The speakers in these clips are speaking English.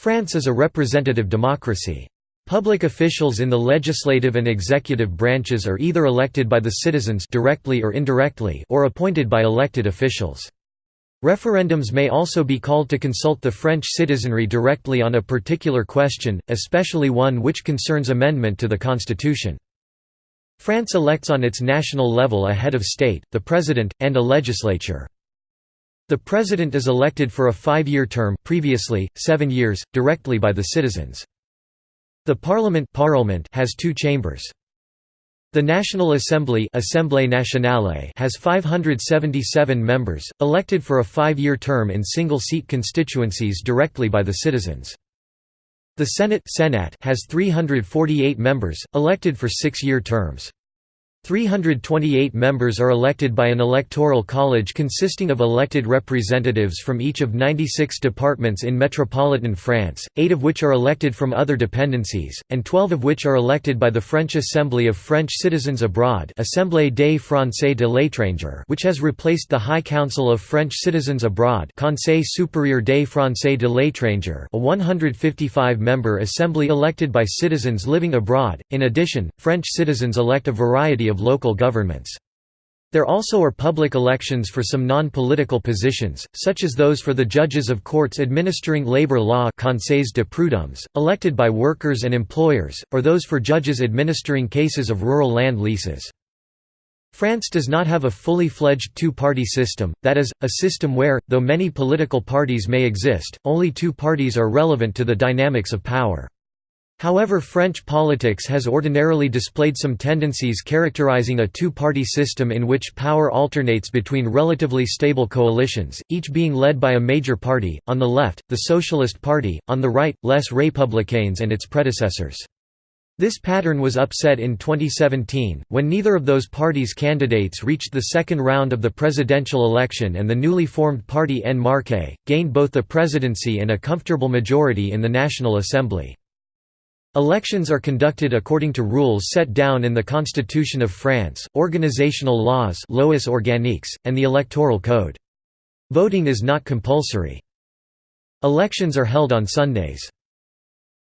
France is a representative democracy. Public officials in the legislative and executive branches are either elected by the citizens directly or indirectly or appointed by elected officials. Referendums may also be called to consult the French citizenry directly on a particular question, especially one which concerns amendment to the constitution. France elects on its national level a head of state, the president, and a legislature. The president is elected for a five-year term previously, seven years, directly by the citizens. The parliament, parliament has two chambers. The National Assembly Assemblée Nationale has 577 members, elected for a five-year term in single-seat constituencies directly by the citizens. The Senate Senat has 348 members, elected for six-year terms. 328 members are elected by an electoral college consisting of elected representatives from each of 96 departments in metropolitan France, eight of which are elected from other dependencies, and 12 of which are elected by the French Assembly of French Citizens Abroad Assemblée des Français de l'étranger which has replaced the High Council of French Citizens Abroad Conseil supérieur des Français de l'étranger a 155-member assembly elected by citizens living abroad. In addition, French citizens elect a variety of local governments. There also are public elections for some non-political positions, such as those for the judges of courts administering labor law conseils de prud'hommes, elected by workers and employers, or those for judges administering cases of rural land leases. France does not have a fully fledged two-party system, that is, a system where, though many political parties may exist, only two parties are relevant to the dynamics of power. However French politics has ordinarily displayed some tendencies characterizing a two-party system in which power alternates between relatively stable coalitions, each being led by a major party, on the left, the Socialist Party, on the right, Les Républicains and its predecessors. This pattern was upset in 2017, when neither of those parties' candidates reached the second round of the presidential election and the newly formed party En Marche, gained both the presidency and a comfortable majority in the National Assembly. Elections are conducted according to rules set down in the Constitution of France, organizational laws lois organiques, and the Electoral Code. Voting is not compulsory. Elections are held on Sundays.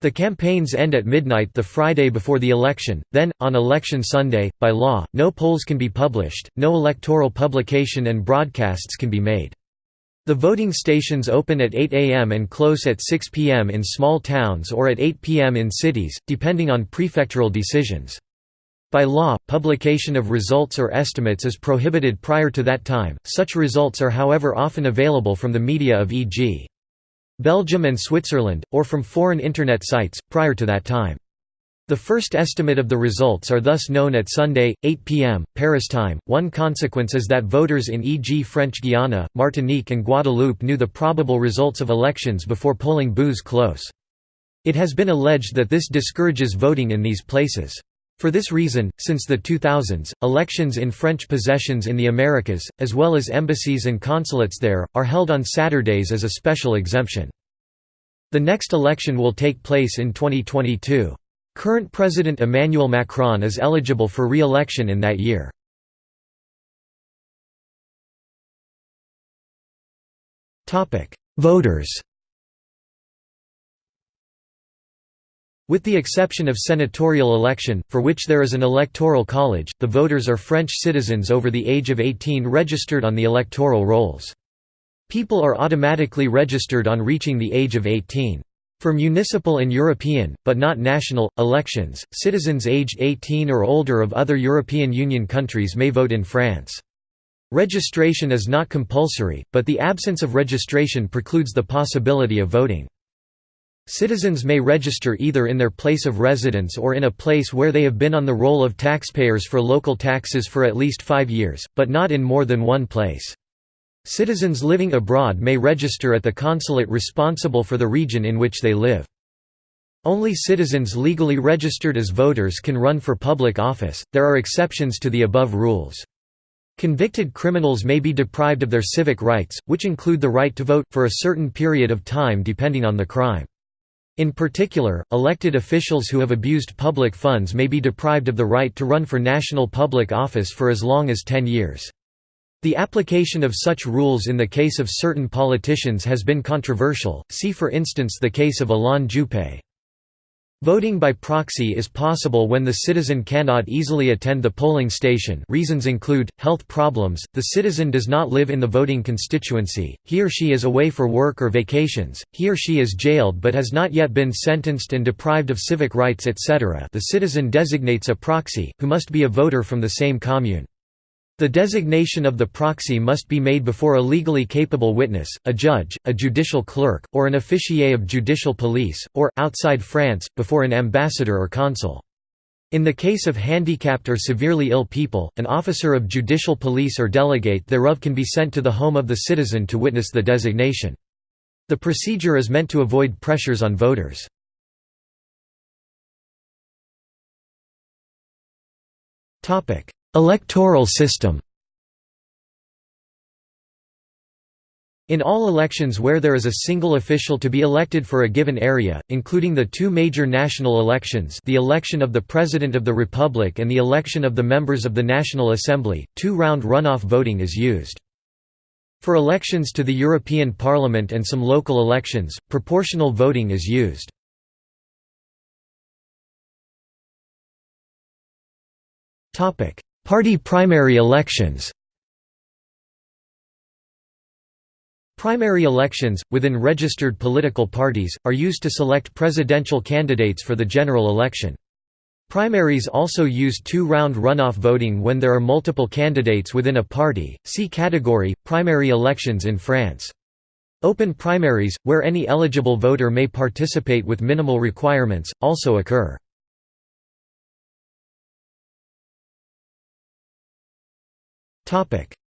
The campaigns end at midnight the Friday before the election, then, on Election Sunday, by law, no polls can be published, no electoral publication and broadcasts can be made. The voting stations open at 8 am and close at 6 pm in small towns or at 8 pm in cities, depending on prefectural decisions. By law, publication of results or estimates is prohibited prior to that time, such results are however often available from the media of e.g. Belgium and Switzerland, or from foreign Internet sites, prior to that time. The first estimate of the results are thus known at Sunday, 8 p.m., Paris time. One consequence is that voters in e.g. French Guiana, Martinique, and Guadeloupe knew the probable results of elections before polling booths close. It has been alleged that this discourages voting in these places. For this reason, since the 2000s, elections in French possessions in the Americas, as well as embassies and consulates there, are held on Saturdays as a special exemption. The next election will take place in 2022. Current President Emmanuel Macron is eligible for re-election in that year. Voters With the exception of senatorial election, for which there is an electoral college, the voters are French citizens over the age of 18 registered on the electoral rolls. People are automatically registered on reaching the age of 18. For municipal and European, but not national, elections, citizens aged 18 or older of other European Union countries may vote in France. Registration is not compulsory, but the absence of registration precludes the possibility of voting. Citizens may register either in their place of residence or in a place where they have been on the roll of taxpayers for local taxes for at least five years, but not in more than one place. Citizens living abroad may register at the consulate responsible for the region in which they live. Only citizens legally registered as voters can run for public office, there are exceptions to the above rules. Convicted criminals may be deprived of their civic rights, which include the right to vote, for a certain period of time depending on the crime. In particular, elected officials who have abused public funds may be deprived of the right to run for national public office for as long as 10 years. The application of such rules in the case of certain politicians has been controversial, see for instance the case of Alain Juppé. Voting by proxy is possible when the citizen cannot easily attend the polling station reasons include, health problems, the citizen does not live in the voting constituency, he or she is away for work or vacations, he or she is jailed but has not yet been sentenced and deprived of civic rights etc. the citizen designates a proxy, who must be a voter from the same commune. The designation of the proxy must be made before a legally capable witness, a judge, a judicial clerk, or an officier of judicial police, or, outside France, before an ambassador or consul. In the case of handicapped or severely ill people, an officer of judicial police or delegate thereof can be sent to the home of the citizen to witness the designation. The procedure is meant to avoid pressures on voters. Electoral system In all elections where there is a single official to be elected for a given area, including the two major national elections the election of the President of the Republic and the election of the members of the National Assembly, two-round runoff voting is used. For elections to the European Parliament and some local elections, proportional voting is used. Party primary elections Primary elections, within registered political parties, are used to select presidential candidates for the general election. Primaries also use two-round runoff voting when there are multiple candidates within a party. See category primary elections in France. Open primaries, where any eligible voter may participate with minimal requirements, also occur.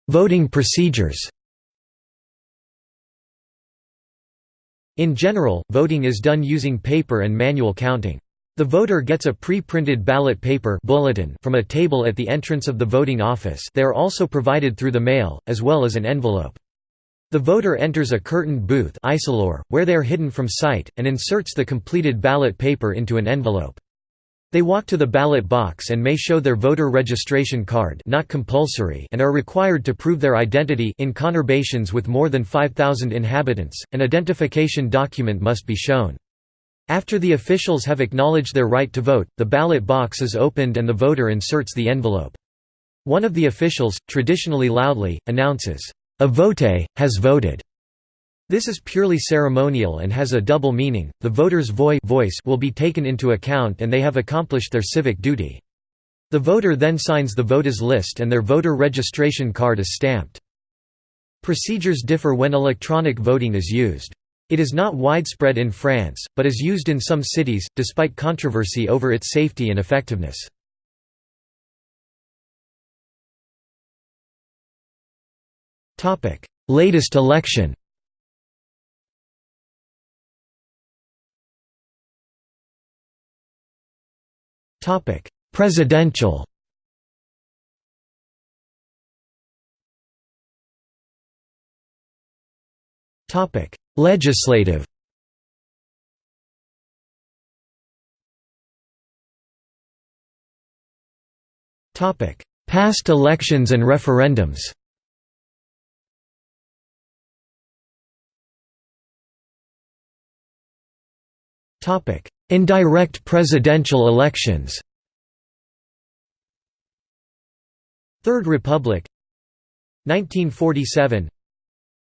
Voting procedures In general, voting is done using paper and manual counting. The voter gets a pre-printed ballot paper bulletin from a table at the entrance of the voting office they are also provided through the mail, as well as an envelope. The voter enters a curtained booth where they are hidden from sight, and inserts the completed ballot paper into an envelope. They walk to the ballot box and may show their voter registration card not compulsory and are required to prove their identity in conurbations with more than 5,000 inhabitants, an identification document must be shown. After the officials have acknowledged their right to vote, the ballot box is opened and the voter inserts the envelope. One of the officials, traditionally loudly, announces, "'A vote has voted' This is purely ceremonial and has a double meaning, the voter's voice will be taken into account and they have accomplished their civic duty. The voter then signs the voters list and their voter registration card is stamped. Procedures differ when electronic voting is used. It is not widespread in France, but is used in some cities, despite controversy over its safety and effectiveness. Latest election Topic: Presidential. Topic: Legislative. Topic: Past elections and referendums. Topic: Indirect presidential elections. Third Republic 1947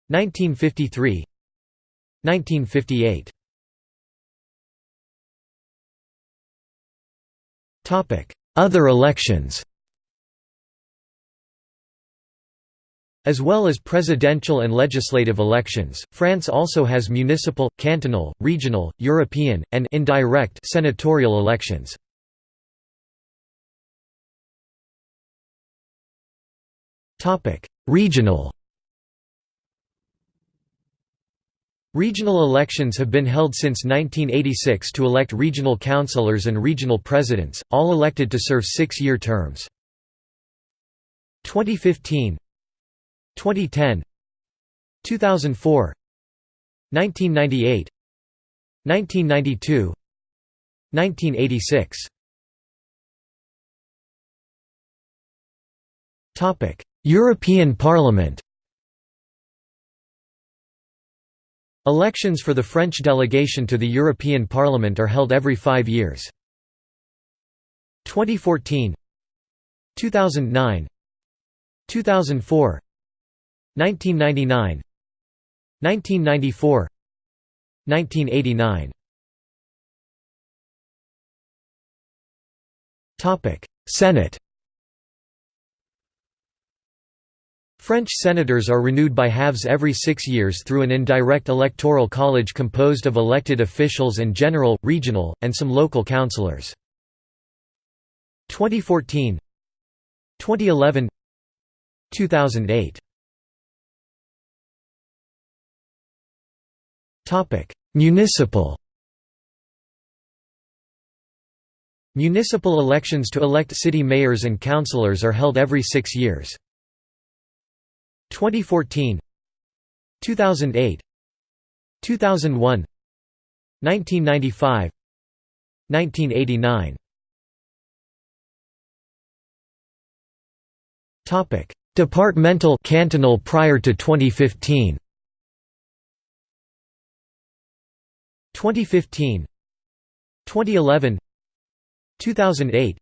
1953 1958 Other elections As well as presidential and legislative elections, France also has municipal, cantonal, regional, European, and indirect senatorial elections. Regional Regional elections have been held since 1986 to elect regional councillors and regional presidents, all elected to serve six-year terms. 2015 2010 2004 1998 1992 1986 Topic European Parliament Elections for the French delegation to the European Parliament are held every five years. 2014 2009 2004 1999 1994 1989 Topic Senate. French senators are renewed by halves every six years through an indirect electoral college composed of elected officials and general, regional, and some local councillors. 2014 2011 2008 Municipal. Municipal elections to elect city mayors and councillors are held every six years. 2014 2008 2001 1995 1989 Topic. Departmental cantonal prior to 2015 2015 2011 2008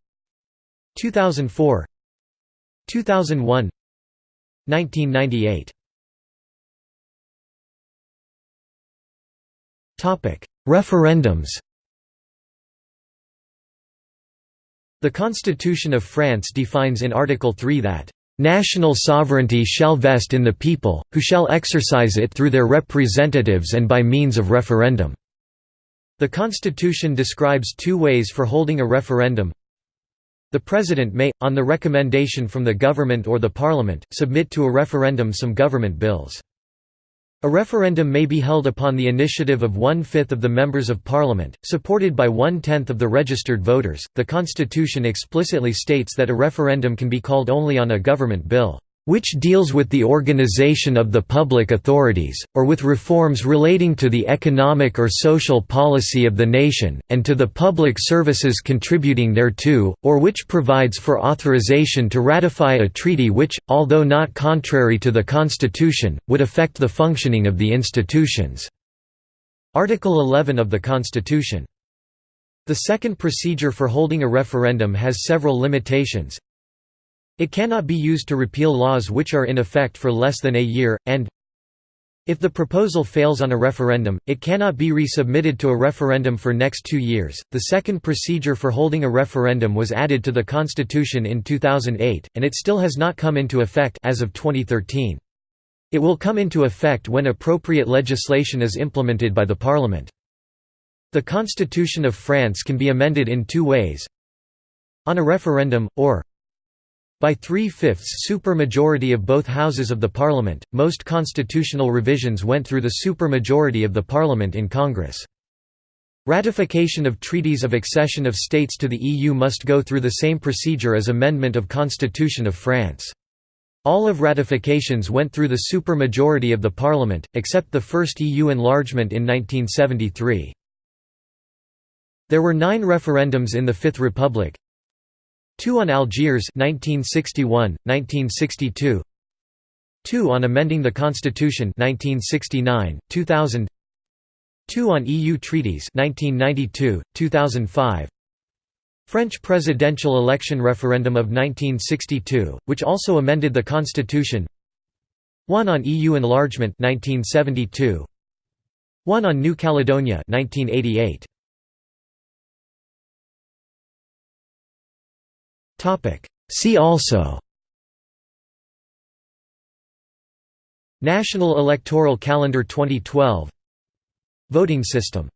2004 2001 1998 Topic Referendums The Constitution of France defines in Article 3 that National sovereignty shall vest in the people, who shall exercise it through their representatives and by means of referendum." The Constitution describes two ways for holding a referendum the President may, on the recommendation from the government or the Parliament, submit to a referendum some government bills. A referendum may be held upon the initiative of one-fifth of the members of Parliament, supported by one-tenth of the registered voters. The Constitution explicitly states that a referendum can be called only on a government bill which deals with the organization of the public authorities, or with reforms relating to the economic or social policy of the nation, and to the public services contributing thereto, or which provides for authorization to ratify a treaty which, although not contrary to the Constitution, would affect the functioning of the institutions." Article 11 of the Constitution. The second procedure for holding a referendum has several limitations, it cannot be used to repeal laws which are in effect for less than a year, and if the proposal fails on a referendum, it cannot be resubmitted to a referendum for next two years. The second procedure for holding a referendum was added to the Constitution in 2008, and it still has not come into effect as of 2013. It will come into effect when appropriate legislation is implemented by the Parliament. The Constitution of France can be amended in two ways on a referendum, or by three-fifths supermajority of both houses of the parliament, most constitutional revisions went through the supermajority of the parliament in Congress. Ratification of treaties of accession of states to the EU must go through the same procedure as amendment of Constitution of France. All of ratifications went through the supermajority of the parliament, except the first EU enlargement in 1973. There were nine referendums in the Fifth Republic, Two on Algeria 1961, 1962 Two on amending the Constitution 1969, 2000 Two on EU treaties 1992, 2005 French presidential election referendum of 1962, which also amended the constitution. One on EU enlargement 1972 One on New Caledonia 1988 See also National Electoral Calendar 2012 Voting system